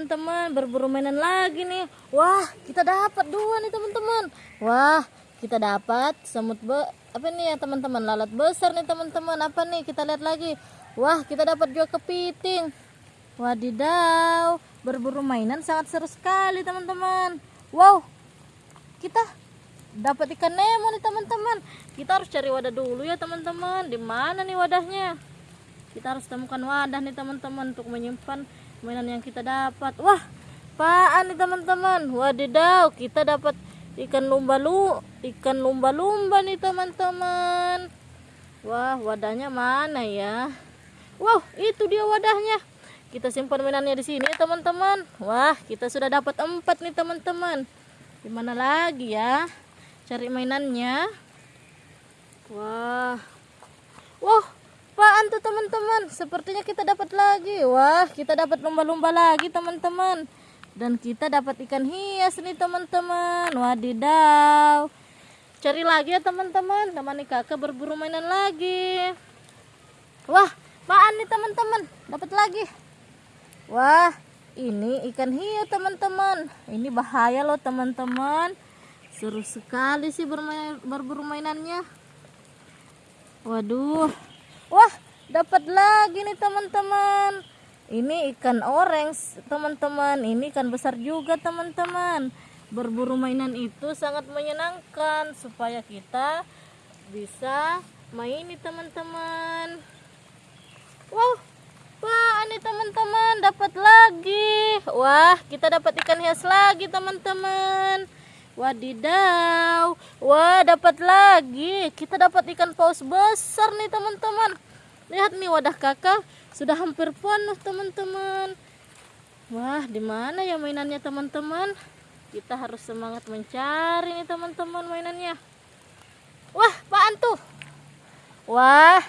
teman-teman berburu mainan lagi nih. Wah kita dapat dua nih teman-teman. Wah kita dapat semut be apa nih ya teman-teman? Lalat besar nih teman-teman. Apa nih? Kita lihat lagi. Wah kita dapat juga kepiting. Wadidaw berburu mainan sangat seru sekali teman-teman. Wow kita dapat ikan nemo nih teman-teman. Kita harus cari wadah dulu ya teman-teman. Di mana nih wadahnya? Kita harus temukan wadah nih teman-teman untuk menyimpan mainan yang kita dapat. Wah apaan nih teman-teman? Wadidaw kita dapat ikan lumba lu ikan lumba-lumba nih teman-teman. Wah wadahnya mana ya? Wow itu dia wadahnya. Kita simpan mainannya di sini teman-teman. Wah kita sudah dapat empat nih teman-teman. Di mana lagi ya? Cari mainannya. Wah. Wah apaan tuh teman-teman? Sepertinya kita dapat lagi. Wah kita dapat lumba-lumba lagi teman-teman. Dan kita dapat ikan hias nih teman-teman. Wadidaw. Cari lagi ya teman-teman. Temani kakak berburu mainan lagi. Wah apaan nih teman-teman? Dapat lagi. Wah ini ikan hiu teman-teman. Ini bahaya loh teman-teman. Seru sekali sih bermain berburu mainannya. Waduh Wah, dapat lagi nih teman-teman. Ini ikan orange, teman-teman. Ini ikan besar juga, teman-teman. Berburu mainan itu sangat menyenangkan supaya kita bisa main nih, teman-teman. Wow, wah, ini teman-teman dapat lagi. Wah, kita dapat ikan hias lagi, teman-teman. Wadidaw. Wah, dapat lagi. Kita dapat ikan paus besar nih, teman-teman. Lihat nih wadah kakak sudah hampir penuh, teman-teman. Wah, di mana ya mainannya, teman-teman? Kita harus semangat mencari nih, teman-teman, mainannya. Wah, apaan tuh? Wah,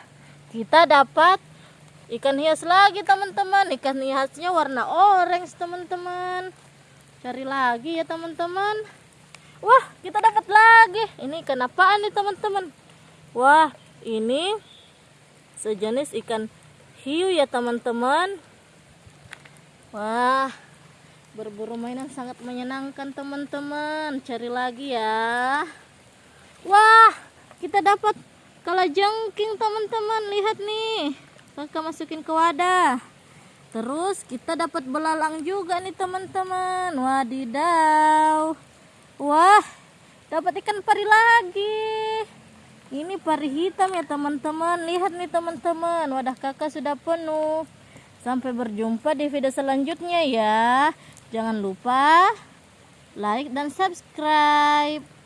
kita dapat ikan hias lagi, teman-teman. Ikan hiasnya warna orange, teman-teman. Cari lagi ya, teman-teman. Wah, kita dapat lagi. Ini ikan apaan nih, teman-teman? Wah, ini sejenis ikan hiu ya, teman-teman. Wah, berburu mainan sangat menyenangkan, teman-teman. Cari lagi ya. Wah, kita dapat kalajengking, teman-teman. Lihat nih. Kakak masukin ke wadah. Terus kita dapat belalang juga nih, teman-teman. Wadidaw. Wah, dapat ikan pari lagi. Ini pari hitam ya teman-teman. Lihat nih teman-teman, wadah kakak sudah penuh. Sampai berjumpa di video selanjutnya ya. Jangan lupa like dan subscribe.